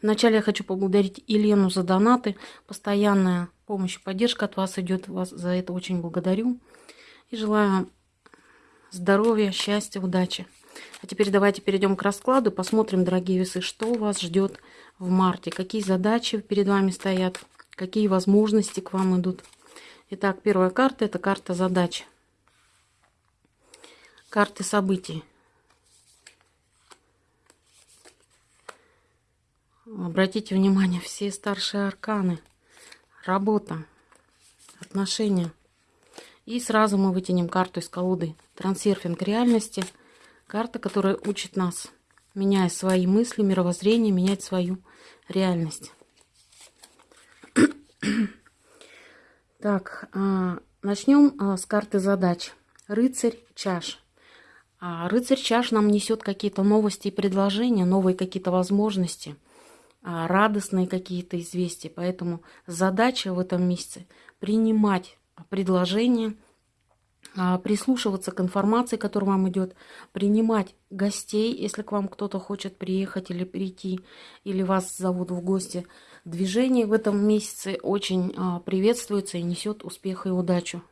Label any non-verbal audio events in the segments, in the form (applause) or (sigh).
Вначале я хочу поблагодарить Елену за донаты. Постоянная помощь и поддержка от вас идет. Вас за это очень благодарю. И желаю здоровья, счастья, удачи. А теперь давайте перейдем к раскладу. Посмотрим, дорогие весы, что вас ждет в марте. Какие задачи перед вами стоят. Какие возможности к вам идут. Итак, первая карта – это карта задач. Карты событий. Обратите внимание, все старшие арканы. Работа, отношения. И сразу мы вытянем карту из колоды. Трансерфинг реальности. Карта, которая учит нас, меняя свои мысли, мировоззрение, менять свою реальность. (coughs) Так, а, начнем а, с карты задач. Рыцарь чаш. А рыцарь чаш нам несет какие-то новости и предложения, новые какие-то возможности – радостные какие-то известия. Поэтому задача в этом месяце принимать предложения, а, прислушиваться к информации, которая вам идет, принимать гостей, если к вам кто-то хочет приехать или прийти, или вас зовут в гости. Движение в этом месяце очень а, приветствуется и несет успех и удачу.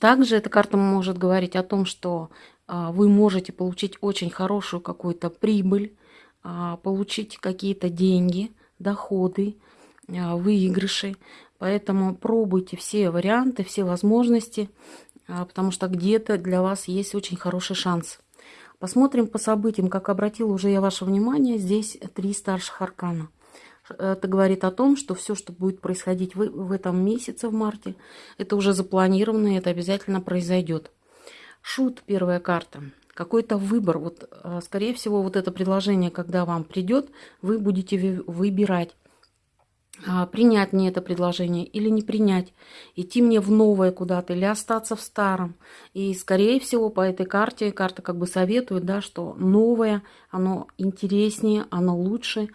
Также эта карта может говорить о том, что вы можете получить очень хорошую какую-то прибыль, а, получить какие-то деньги, доходы, а, выигрыши. Поэтому пробуйте все варианты, все возможности, а, потому что где-то для вас есть очень хороший шанс. Посмотрим по событиям, как обратила уже я ваше внимание, здесь три старших аркана. Это говорит о том, что все, что будет происходить в, в этом месяце, в марте, это уже запланировано, и это обязательно произойдет. Шут, первая карта какой-то выбор. Вот, а, скорее всего, вот это предложение, когда вам придет, вы будете выбирать, а, принять мне это предложение или не принять, идти мне в новое куда-то или остаться в старом. И, скорее всего, по этой карте, карта как бы советует, да, что новое, оно интереснее, оно лучше.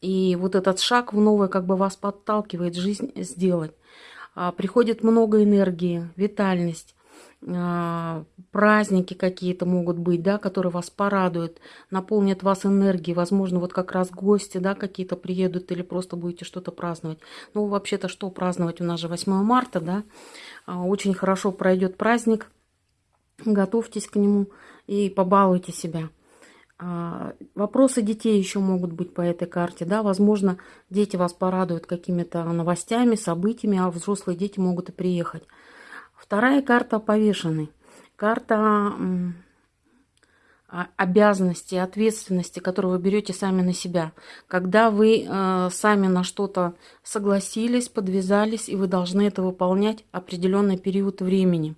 И вот этот шаг в новое как бы вас подталкивает жизнь сделать. А, приходит много энергии, витальность. А, праздники какие-то могут быть, да, которые вас порадуют, наполнят вас энергией, возможно, вот как раз гости, да, какие-то приедут или просто будете что-то праздновать. Ну, вообще-то, что праздновать? У нас же 8 марта, да, а, очень хорошо пройдет праздник, готовьтесь к нему и побалуйте себя. А, вопросы детей еще могут быть по этой карте, да, возможно, дети вас порадуют какими-то новостями, событиями, а взрослые дети могут и приехать. Вторая карта повешенный. Карта обязанности, ответственности, которую вы берете сами на себя. Когда вы э, сами на что-то согласились, подвязались, и вы должны это выполнять определенный период времени.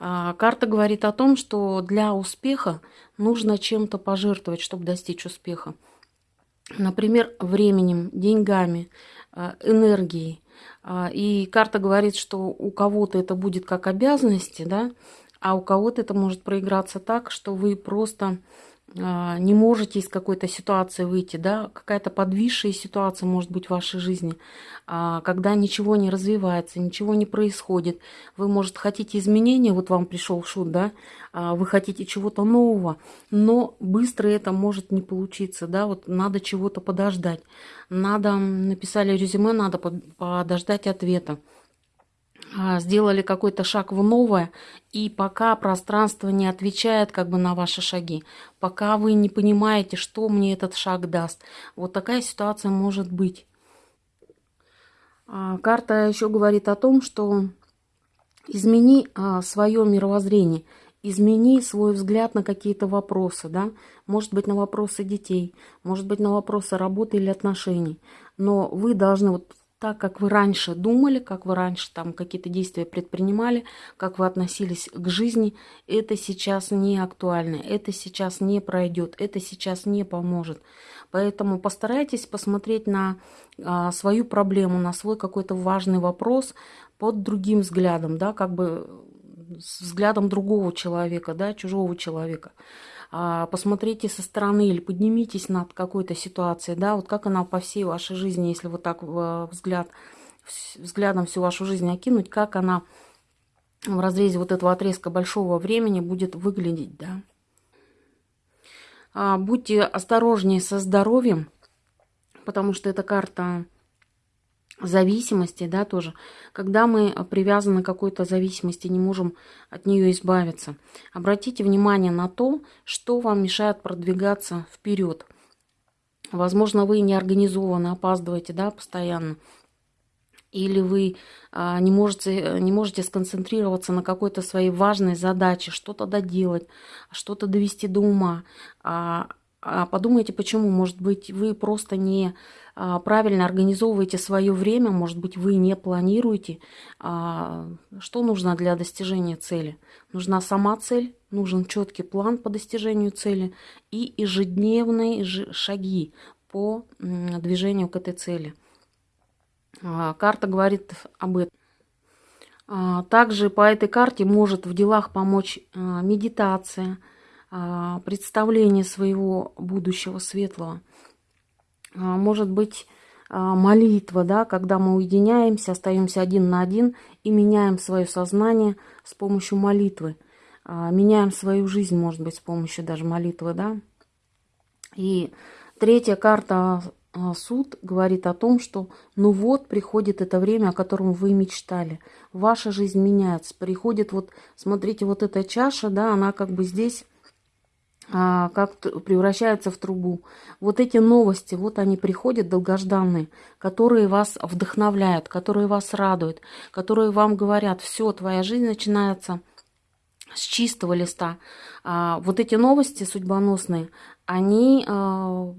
Э, карта говорит о том, что для успеха нужно чем-то пожертвовать, чтобы достичь успеха. Например, временем, деньгами, э, энергией. А, и карта говорит, что у кого-то это будет как обязанности, да, а у кого-то это может проиграться так, что вы просто не можете из какой-то ситуации выйти, да, какая-то подвисшая ситуация может быть в вашей жизни, а, когда ничего не развивается, ничего не происходит. Вы, может, хотите изменения, вот вам пришел шут, да, а, вы хотите чего-то нового, но быстро это может не получиться, да, вот надо чего-то подождать. Надо, написали резюме, надо подождать ответа. А, сделали какой-то шаг в новое, и пока пространство не отвечает как бы на ваши шаги, пока вы не понимаете, что мне этот шаг даст, вот такая ситуация может быть. А, карта еще говорит о том, что измени а, свое мировоззрение, измени свой взгляд на какие-то вопросы, да, может быть на вопросы детей, может быть на вопросы работы или отношений, но вы должны вот так, как вы раньше думали, как вы раньше там какие-то действия предпринимали, как вы относились к жизни, это сейчас не актуально, это сейчас не пройдет, это сейчас не поможет. Поэтому постарайтесь посмотреть на а, свою проблему, на свой какой-то важный вопрос под другим взглядом, да, как бы с взглядом другого человека, да, чужого человека. А, посмотрите со стороны или поднимитесь над какой-то ситуацией, да, вот как она по всей вашей жизни, если вот так взгляд, взглядом всю вашу жизнь окинуть, как она в разрезе вот этого отрезка большого времени будет выглядеть, да. А, будьте осторожнее со здоровьем, потому что это карта зависимости, да, тоже. Когда мы привязаны к какой-то зависимости, не можем от нее избавиться. Обратите внимание на то, что вам мешает продвигаться вперед. Возможно, вы неорганизованно опаздываете, да, постоянно. Или вы а, не, можете, не можете сконцентрироваться на какой-то своей важной задаче, что-то доделать, что-то довести до ума. А, а подумайте, почему. Может быть, вы просто не а, правильно организовываете свое время, может быть, вы не планируете, а, что нужно для достижения цели. Нужна сама цель, нужен четкий план по достижению цели и ежедневные шаги по движению к этой цели. Карта говорит об этом. Также по этой карте может в делах помочь медитация, представление своего будущего светлого – а, может быть а, молитва, да, когда мы уединяемся, остаемся один на один и меняем свое сознание с помощью молитвы. А, меняем свою жизнь, может быть, с помощью даже молитвы, да. И третья карта суд говорит о том, что ну вот приходит это время, о котором вы мечтали. Ваша жизнь меняется. Приходит вот, смотрите, вот эта чаша, да, она как бы здесь а, как превращается в трубу. Вот эти новости, вот они приходят долгожданные, которые вас вдохновляют, которые вас радуют, которые вам говорят, все, твоя жизнь начинается с чистого листа. А, вот эти новости судьбоносные, они, а,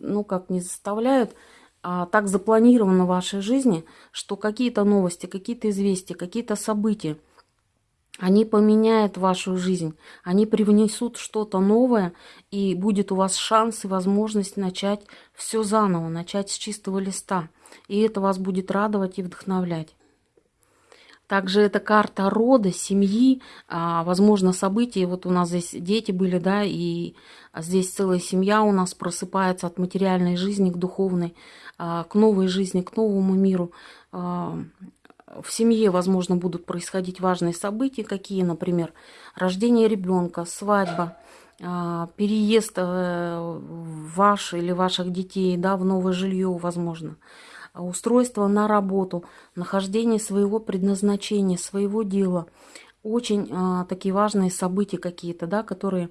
ну как, не заставляют, а так запланировано в вашей жизни, что какие-то новости, какие-то известия, какие-то события – они поменяют вашу жизнь, они привнесут что-то новое, и будет у вас шанс и возможность начать все заново, начать с чистого листа. И это вас будет радовать и вдохновлять. Также это карта рода, семьи, а, возможно, события. Вот у нас здесь дети были, да, и здесь целая семья у нас просыпается от материальной жизни к духовной, а, к новой жизни, к новому миру. В семье, возможно, будут происходить важные события, какие, например, рождение ребенка, свадьба, а, переезд э, ваш или ваших детей да, в новое жилье, возможно, устройство на работу, нахождение своего предназначения, своего дела. Очень а, такие важные события какие-то, да, которые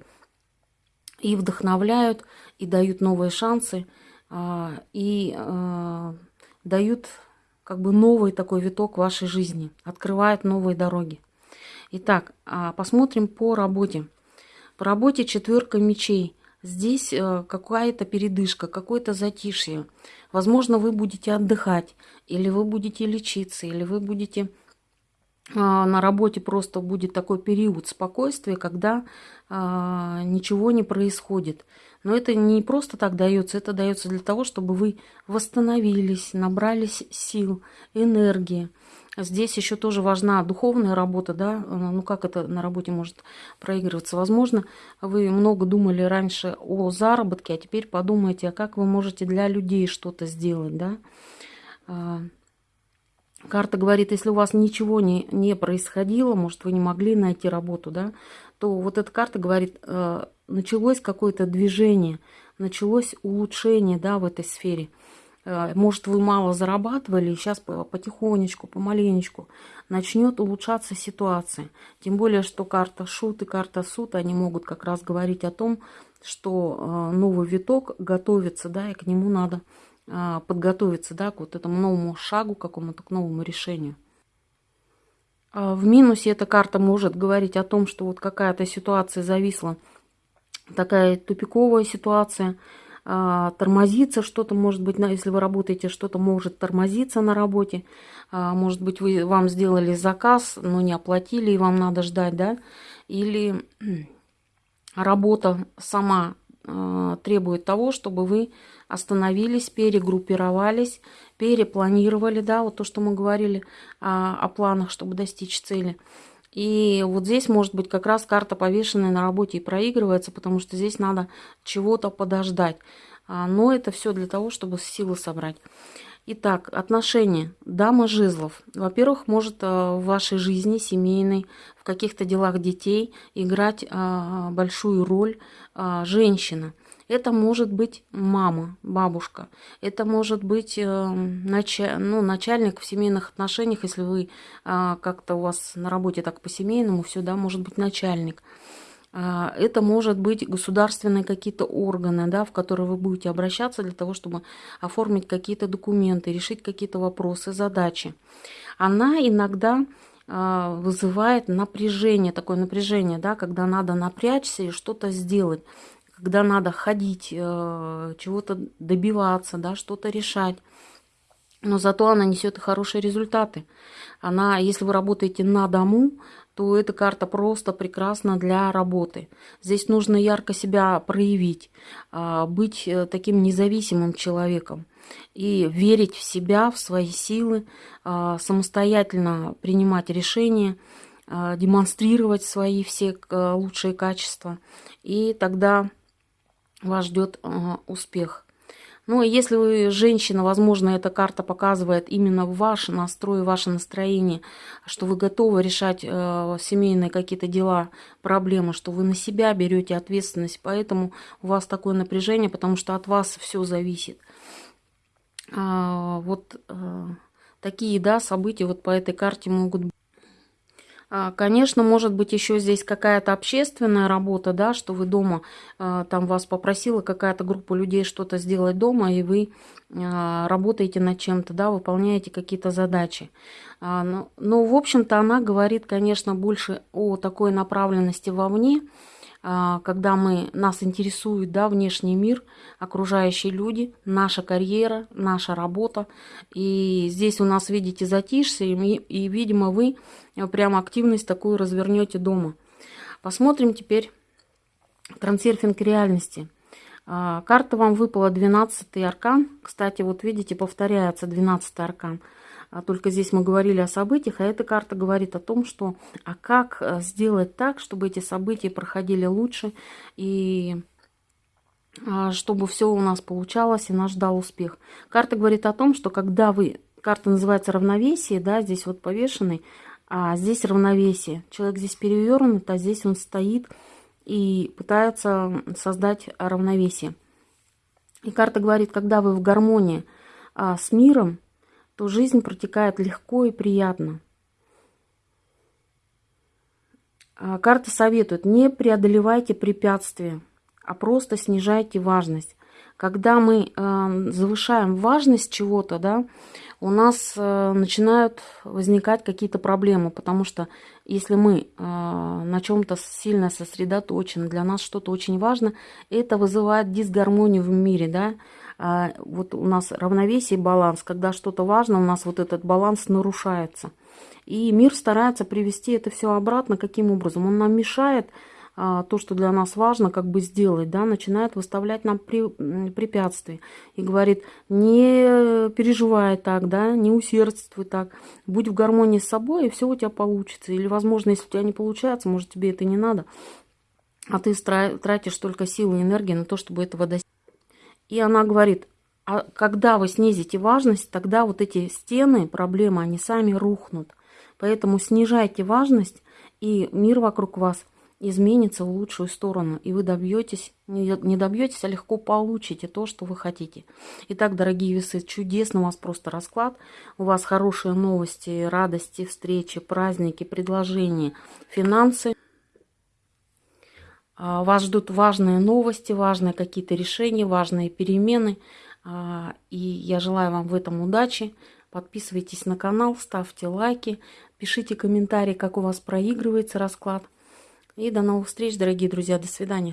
и вдохновляют, и дают новые шансы, а, и дают как бы новый такой виток вашей жизни, открывает новые дороги. Итак, а, посмотрим по работе. По работе четверка мечей. Здесь э, какая-то передышка, какое-то затишье. Возможно, вы будете отдыхать, или вы будете лечиться, или вы будете а, на работе просто будет такой период спокойствия, когда а, ничего не происходит. Но это не просто так дается, это дается для того, чтобы вы восстановились, набрались сил, энергии. Здесь еще тоже важна духовная работа, да, ну как это на работе может проигрываться. Возможно, вы много думали раньше о заработке, а теперь подумайте, а как вы можете для людей что-то сделать, да. А, карта говорит, если у вас ничего не, не происходило, может, вы не могли найти работу, да, то вот эта карта говорит, э, началось какое-то движение, началось улучшение да, в этой сфере. Э, может, вы мало зарабатывали, сейчас потихонечку, помаленечку начнет улучшаться ситуация. Тем более, что карта шут и карта суд, они могут как раз говорить о том, что э, новый виток готовится, да, и к нему надо подготовиться, да, к вот этому новому шагу, какому-то к новому решению. А, в минусе эта карта может говорить о том, что вот какая-то ситуация зависла, такая тупиковая ситуация, а, тормозится что-то, может быть, если вы работаете, что-то может тормозиться на работе, а, может быть, вы, вам сделали заказ, но не оплатили, и вам надо ждать, да, или (clears throat) работа сама требует того, чтобы вы остановились, перегруппировались, перепланировали, да, вот то, что мы говорили о, о планах, чтобы достичь цели. И вот здесь может быть как раз карта повешенная на работе и проигрывается, потому что здесь надо чего-то подождать. А, но это все для того, чтобы силы собрать. Итак, отношения. Дама жезлов. Во-первых, может э, в вашей жизни семейной, в каких-то делах детей играть а, большую роль а, женщина – Это может быть мама, бабушка. Это может быть э, нач... ну, начальник в семейных отношениях, если вы э, как-то у вас на работе так по-семейному все, да, может быть начальник. Э, это может быть государственные какие-то органы, да, в которые вы будете обращаться для того, чтобы оформить какие-то документы, решить какие-то вопросы, задачи. Она иногда а, вызывает напряжение, такое напряжение, да, когда надо напрячься и что-то сделать, когда надо ходить, э, чего-то добиваться, да, что-то решать. Но зато она несет хорошие результаты. Она, если вы работаете на дому, то эта карта просто прекрасна для работы. Здесь нужно ярко себя проявить, а, быть э, таким независимым человеком и верить в себя, в свои силы, а, самостоятельно принимать решения, а, демонстрировать свои все лучшие качества. И тогда вас ждет успех. Ну, если вы женщина, возможно, эта карта показывает именно ваш настрой, ваше настроение, что вы готовы решать э, семейные какие-то дела, проблемы, что вы на себя берете ответственность, поэтому у вас такое напряжение, потому что от вас все зависит. А, вот э, такие, да, события вот по этой карте могут быть. А, конечно, может быть еще здесь какая-то общественная работа, да, что вы дома, а, там вас попросила какая-то группа людей что-то сделать дома, и вы а, работаете над чем-то, да, выполняете какие-то задачи. Но, но ну, в общем-то, она говорит, конечно, больше о такой направленности вовне, когда мы, нас интересует да, внешний мир, окружающие люди, наша карьера, наша работа. И здесь у нас, видите, затишье, и, и видимо, вы прям активность такую развернете дома. Посмотрим теперь трансерфинг реальности. А, карта вам выпала 12 аркан. Кстати, вот видите, повторяется 12 аркан. А только здесь мы говорили о событиях, а эта карта говорит о том, что а как э, сделать так, чтобы эти события проходили лучше и а, чтобы все у нас получалось и нас ждал успех. Карта говорит о том, что когда вы, карта называется равновесие, да, здесь вот повешенный, а здесь равновесие. Человек здесь перевернут, а здесь он стоит и пытается создать равновесие. И карта говорит, когда вы в гармонии а, с миром, то жизнь протекает легко и приятно. А, карта советует, не преодолевайте препятствия, а просто снижайте важность. Когда мы э, завышаем важность чего-то, да, у нас э, начинают возникать какие-то проблемы, потому что если мы э, на чем-то сильно сосредоточены, для нас что-то очень важно, это вызывает дисгармонию в мире, да, вот у нас равновесие, баланс, когда что-то важно, у нас вот этот баланс нарушается. И мир старается привести это все обратно. Каким образом? Он нам мешает а, то, что для нас важно, как бы сделать, да, начинает выставлять нам препятствия и говорит, не переживай так, да, не усердствуй так, будь в гармонии с собой, и все у тебя получится. Или, возможно, если у тебя не получается, может, тебе это не надо, а ты тратишь только силы и энергии на то, чтобы этого достичь. И она говорит, а когда вы снизите важность, тогда вот эти стены, проблемы, они сами рухнут. Поэтому снижайте важность, и мир вокруг вас изменится в лучшую сторону, и вы добьетесь, не добьетесь, а легко получите то, что вы хотите. Итак, дорогие весы, чудесно у вас просто расклад. У вас хорошие новости, радости, встречи, праздники, предложения, финансы. А, вас ждут важные новости, важные какие-то решения, важные перемены. А, и я желаю вам в этом удачи. Подписывайтесь на канал, ставьте лайки, пишите комментарии, как у вас проигрывается расклад. И до новых встреч, дорогие друзья. До свидания.